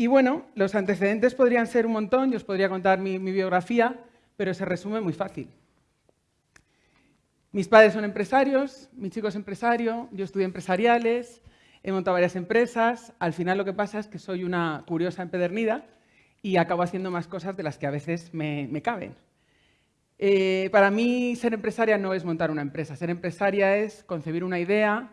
Y bueno, los antecedentes podrían ser un montón, yo os podría contar mi, biografía, pero se resume muy fácil. Mis padres son empresarios, mi chico es empresario, yo estudié empresariales, he montado varias empresas. Al final lo que pasa es que soy una curiosa empedernida y acabo haciendo más cosas de las que a veces me, caben. Eh, para mí ser empresaria no es montar una empresa. Ser empresaria es concebir una idea,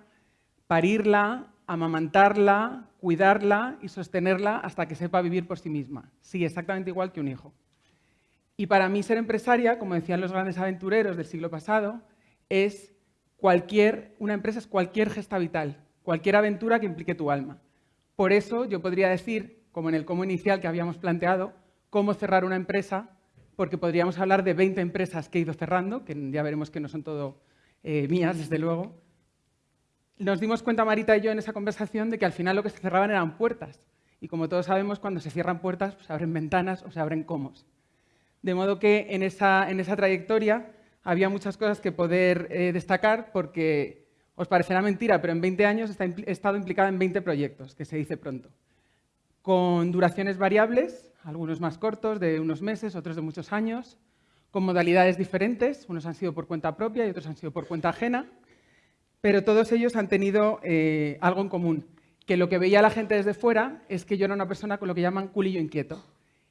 parirla, amamantarla, cuidarla y sostenerla hasta que sepa vivir por sí misma. Sí, exactamente igual que un hijo. Y para mí ser empresaria, como decían los grandes aventureros del siglo pasado, es cualquier, una empresa es cualquier gesta vital, cualquier aventura que implique tu alma. Por eso yo podría decir, como en el cómo inicial que habíamos planteado, cómo cerrar una empresa, porque podríamos hablar de 20 empresas que he ido cerrando, que ya veremos que no son todo eh, mías, desde luego. Nos dimos cuenta, Marita y yo, en esa conversación, de que al final lo que se cerraban eran puertas. Y como todos sabemos, cuando se cierran puertas, pues se abren ventanas o se abren comos. De modo que en esa, en esa trayectoria había muchas cosas que poder eh, destacar porque os parecerá mentira, pero en 20 años he estado implicada en 20 proyectos, que se dice pronto, con duraciones variables, algunos más cortos, de unos meses, otros de muchos años, con modalidades diferentes, unos han sido por cuenta propia y otros han sido por cuenta ajena, pero todos ellos han tenido eh, algo en común, que lo que veía la gente desde fuera es que yo era una persona con lo que llaman culillo inquieto.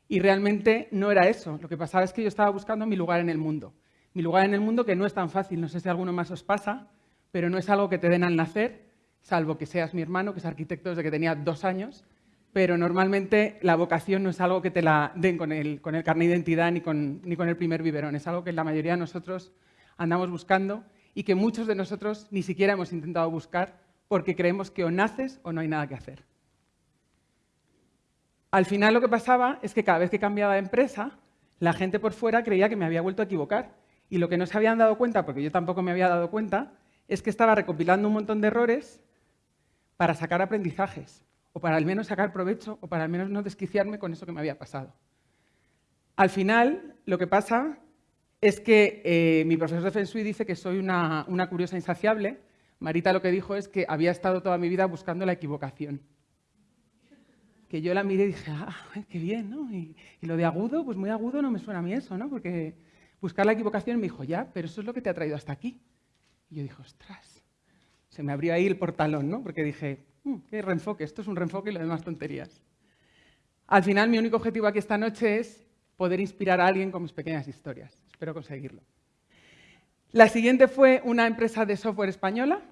Y realmente no era eso, lo que pasaba es que yo estaba buscando mi lugar en el mundo. Mi lugar en el mundo, que no es tan fácil, no sé si alguno más os pasa, pero no es algo que te den al nacer, salvo que seas mi hermano, que es arquitecto desde que tenía dos años, pero normalmente la vocación no es algo que te la den con el, con el carnet de identidad ni con, ni con el primer biberón, es algo que la mayoría de nosotros andamos buscando y que muchos de nosotros ni siquiera hemos intentado buscar porque creemos que o naces o no hay nada que hacer. Al final lo que pasaba es que cada vez que cambiaba de empresa, la gente por fuera creía que me había vuelto a equivocar y lo que no se habían dado cuenta, porque yo tampoco me había dado cuenta, es que estaba recopilando un montón de errores para sacar aprendizajes, o para al menos sacar provecho, o para al menos no desquiciarme con eso que me había pasado. Al final, lo que pasa es que eh, mi profesor de Feng dice que soy una, curiosa insaciable. Marita lo que dijo es que había estado toda mi vida buscando la equivocación. Que yo la miré y dije, ah, qué bien, ¿no? Y, y, lo de agudo, pues muy agudo no me suena a mí eso, ¿no? Porque buscar la equivocación, me dijo, ya, pero eso es lo que te ha traído hasta aquí. Y yo dije, ostras, se me abrió ahí el portalón, ¿no? Porque dije, mm, qué reenfoque, esto es un reenfoque y lo demás tonterías. Al final, mi único objetivo aquí esta noche es poder inspirar a alguien con mis pequeñas historias. Espero conseguirlo. La siguiente fue una empresa de software española.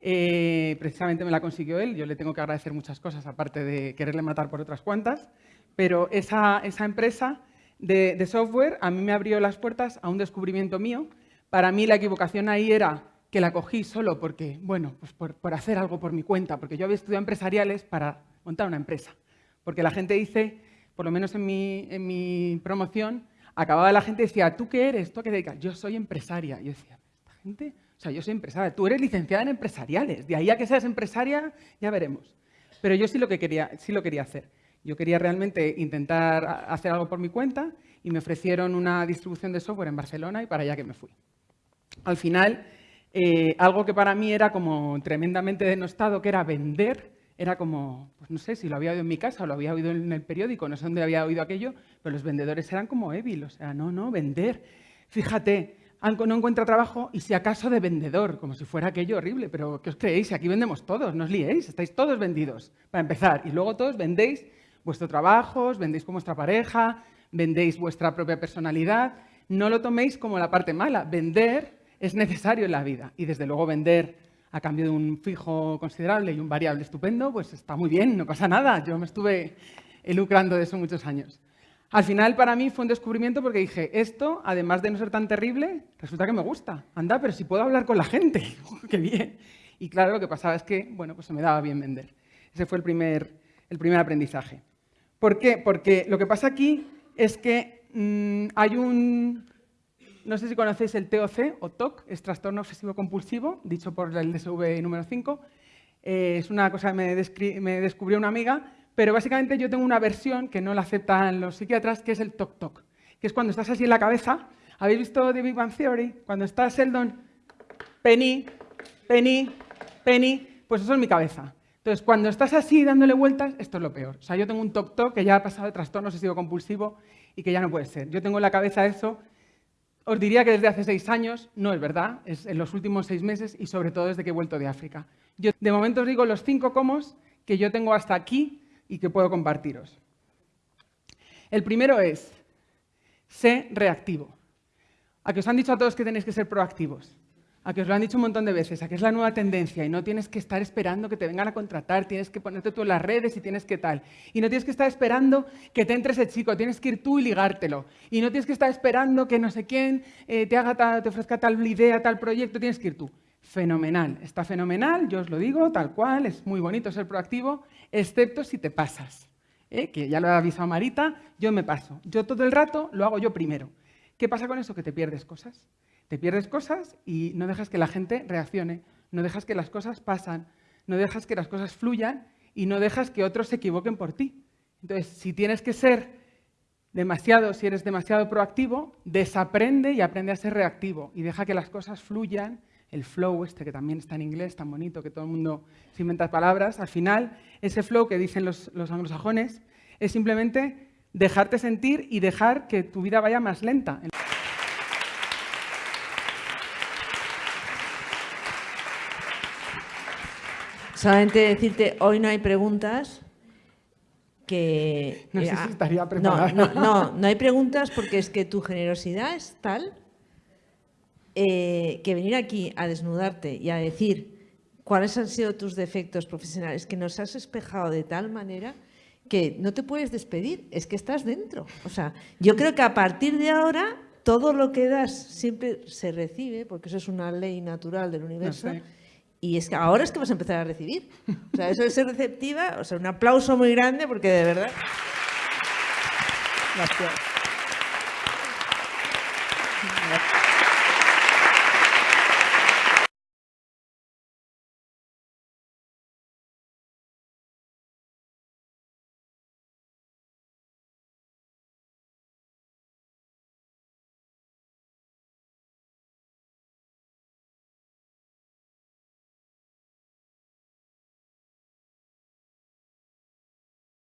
Eh, precisamente me la consiguió él. Yo le tengo que agradecer muchas cosas, aparte de quererle matar por otras cuantas. Pero esa, esa empresa de, software a mí me abrió las puertas a un descubrimiento mío. Para mí la equivocación ahí era que la cogí solo porque, bueno, pues por, hacer algo por mi cuenta, porque yo había estudiado empresariales para montar una empresa. Porque la gente dice, por lo menos en mi, en mi promoción, acababa la gente y decía, ¿tú qué eres? ¿Tú a qué dedicas? Yo soy empresaria. Y yo decía, esta gente, o sea, yo soy empresaria, tú eres licenciada en empresariales, de ahí a que seas empresaria ya veremos. Pero yo sí lo, que quería, sí lo quería hacer. Yo quería realmente intentar hacer algo por mi cuenta y me ofrecieron una distribución de software en Barcelona y para allá que me fui. Al final, eh, algo que para mí era como tremendamente denostado, que era vender, era como, pues no sé si lo había oído en mi casa o lo había oído en el periódico, no sé dónde había oído aquello, pero los vendedores eran como évil, o sea, no, no, vender. Fíjate, no encuentra trabajo y si acaso de vendedor, como si fuera aquello horrible, pero ¿qué os creéis? Aquí vendemos todos, no os liéis, estáis todos vendidos, para empezar, y luego todos vendéis vuestro trabajo, vendéis con vuestra pareja, vendéis vuestra propia personalidad. No lo toméis como la parte mala. Vender es necesario en la vida y desde luego vender a cambio de un fijo considerable y un variable estupendo, pues está muy bien, no pasa nada. Yo me estuve lucrando de eso muchos años. Al final para mí fue un descubrimiento porque dije, esto, además de no ser tan terrible, resulta que me gusta. Anda, pero si puedo hablar con la gente, qué bien. Y claro, lo que pasaba es que, bueno, pues se me daba bien vender. Ese fue el primer, el primer aprendizaje. ¿Por qué? Porque lo que pasa aquí es que mm, hay un... No sé si conocéis el TOC o TOC, es trastorno obsesivo compulsivo, dicho por el DSV número 5. Eh, es una cosa que me, descubrió una amiga, pero básicamente yo tengo una versión que no la aceptan los psiquiatras, que es el TOC-TOC, que es cuando estás así en la cabeza. ¿Habéis visto The Big Bang Theory? Cuando está Sheldon, Penny, Penny, Penny, pues eso es mi cabeza. Entonces, cuando estás así dándole vueltas, esto es lo peor. O sea, yo tengo un toc-toc que ya ha pasado de trastorno obsesivo compulsivo y que ya no puede ser. Yo tengo en la cabeza eso. Os diría que desde hace seis años, no es verdad, es en los últimos seis meses y sobre todo desde que he vuelto de África. Yo de momento os digo los cinco comos que yo tengo hasta aquí y que puedo compartiros. El primero es, sé reactivo. A que os han dicho a todos que tenéis que ser proactivos a que os lo han dicho un montón de veces, a que es la nueva tendencia y no tienes que estar esperando que te vengan a contratar, tienes que ponerte tú en las redes y tienes que tal. Y no tienes que estar esperando que te entre ese chico, tienes que ir tú y ligártelo. Y no tienes que estar esperando que no sé quién eh, te, haga te ofrezca tal idea, tal proyecto, tienes que ir tú. Fenomenal, está fenomenal, yo os lo digo, tal cual, es muy bonito ser proactivo, excepto si te pasas. ¿eh? Que ya lo ha avisado Marita, yo me paso. Yo todo el rato lo hago yo primero. ¿Qué pasa con eso? Que te pierdes cosas. Te pierdes cosas y no dejas que la gente reaccione, no dejas que las cosas pasan, no dejas que las cosas fluyan y no dejas que otros se equivoquen por ti. Entonces, si tienes que ser demasiado, si eres demasiado proactivo, desaprende y aprende a ser reactivo y deja que las cosas fluyan. El flow, este que también está en inglés, tan bonito que todo el mundo se inventa palabras, al final, ese flow que dicen los, los anglosajones es simplemente dejarte sentir y dejar que tu vida vaya más lenta. Solamente decirte, hoy no hay preguntas que... No sé si eh, estaría preparada. No, no, no, hay preguntas porque es que tu generosidad es tal eh, que venir aquí a desnudarte y a decir cuáles han sido tus defectos profesionales, que nos has espejado de tal manera que no te puedes despedir, es que estás dentro. O sea, yo creo que a partir de ahora todo lo que das siempre se recibe, porque eso es una ley natural del universo. Y es que ahora es que vas a empezar a recibir. O sea, eso de ser receptiva, o sea, un aplauso muy grande porque de verdad... Gracias.